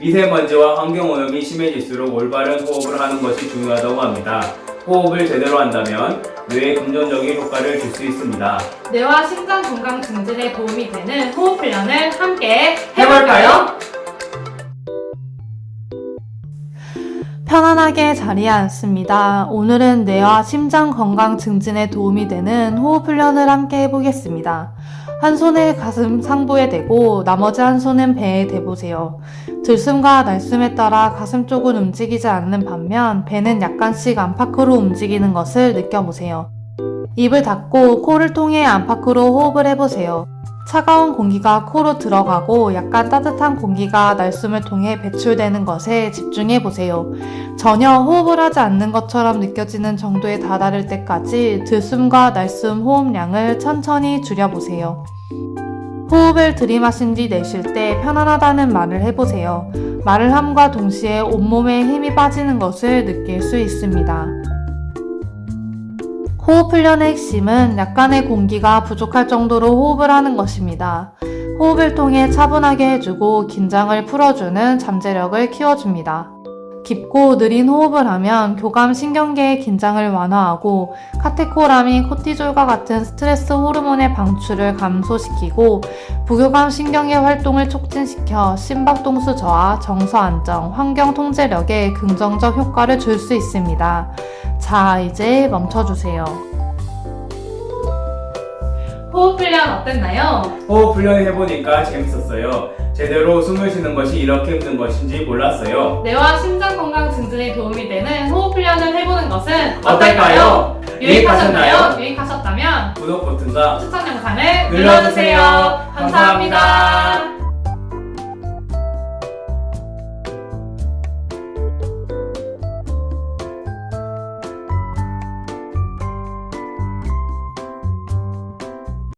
미세먼지와 환경오염이 심해질수록 올바른 호흡을 하는 것이 중요하다고 합니다. 호흡을 제대로 한다면 뇌에 긍정적인 효과를 줄 수 있습니다. 뇌와 심장 건강 증진에 도움이 되는 호흡 훈련을 함께 해볼까요? 편안하게 자리에 앉습니다. 오늘은 뇌와 심장 건강 증진에 도움이 되는 호흡 훈련을 함께 해보겠습니다. 한 손을 가슴 상부에 대고 나머지 한 손은 배에 대보세요. 들숨과 날숨에 따라 가슴 쪽은 움직이지 않는 반면 배는 약간씩 안팎으로 움직이는 것을 느껴보세요. 입을 닫고 코를 통해 안팎으로 호흡을 해보세요. 차가운 공기가 코로 들어가고 약간 따뜻한 공기가 날숨을 통해 배출되는 것에 집중해 보세요. 전혀 호흡을 하지 않는 것처럼 느껴지는 정도에 다다를 때까지 들숨과 날숨 호흡량을 천천히 줄여보세요. 호흡을 들이마신 뒤 내쉴 때 편안하다는 말을 해보세요. 말을 함과 동시에 온몸에 힘이 빠지는 것을 느낄 수 있습니다. 호흡 훈련의 핵심은 약간의 공기가 부족할 정도로 호흡을 하는 것입니다. 호흡을 통해 차분하게 해주고 긴장을 풀어주는 잠재력을 키워줍니다. 깊고 느린 호흡을 하면 교감 신경계의 긴장을 완화하고 카테코라민, 코티졸과 같은 스트레스 호르몬의 방출을 감소시키고 부교감 신경계 활동을 촉진시켜 심박동수 저하, 정서 안정, 환경 통제력에 긍정적 효과를 줄 수 있습니다. 자, 이제 멈춰주세요. 호흡 훈련 어땠나요? 호흡 훈련 해보니까 재밌었어요. 제대로 숨을 쉬는 것이 이렇게 힘든 것인지 몰랐어요. 뇌와 심장 건강 증진에 도움이 되는 호흡 훈련을 해보는 것은 어떨까요? 유익하셨나요? 유익하셨다면 구독 버튼과 추천 영상을 눌러주세요. 눌러주세요. 감사합니다.